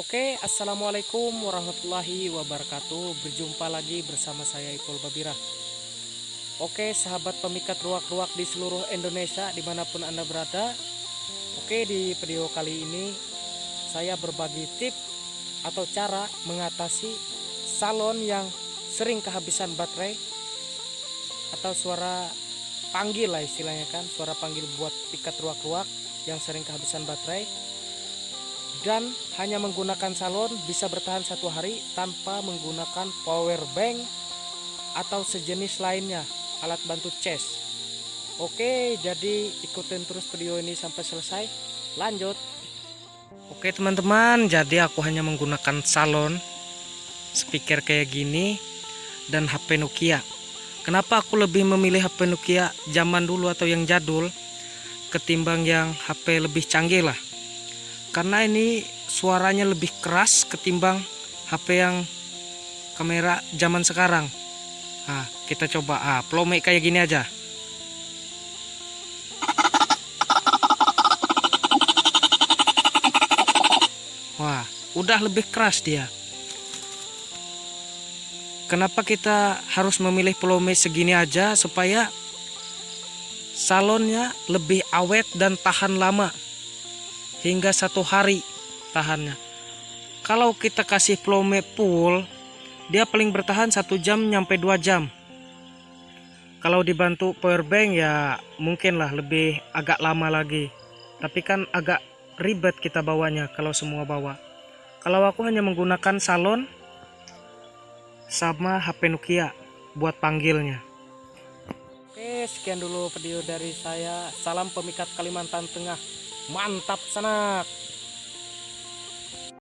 Oke, assalamualaikum warahmatullahi wabarakatuh. Berjumpa lagi bersama saya Ipul Babira. Oke, sahabat pemikat ruak-ruak di seluruh Indonesia, di mana pun anda berada. Oke, di video kali ini saya berbagi tip atau cara mengatasi salon yang sering kehabisan baterai atau suara panggil lah istilahnya kan, suara panggil buat pikat ruak-ruak yang sering kehabisan baterai dan hanya menggunakan salon bisa bertahan satu hari tanpa menggunakan power bank atau sejenis lainnya alat bantu cas oke jadi ikutin terus video ini sampai selesai. Lanjut. Oke teman-teman jadi aku hanya menggunakan salon speaker kayak gini dan HP Nokia. Kenapa aku lebih memilih HP Nokia zaman dulu atau yang jadul ketimbang yang HP lebih canggih lah karena ini suaranya lebih keras ketimbang HP yang kamera zaman sekarang. Nah kita coba ah plome kayak gini aja. Wah udah lebih keras dia. Kenapa kita harus memilih plome segini aja supaya salonnya lebih awet dan tahan lama hingga satu hari tahannya. Kalau kita kasih plome full dia paling bertahan satu jam nyampe dua jam. Kalau dibantu power bank ya mungkin lah lebih agak lama lagi. Tapi kan agak ribet kita bawanya kalau semua bawa. Kalau aku hanya menggunakan salon sama HP Nokia buat panggilnya. Oke sekian dulu video dari saya. Salam pemikat Kalimantan Tengah mantap sanak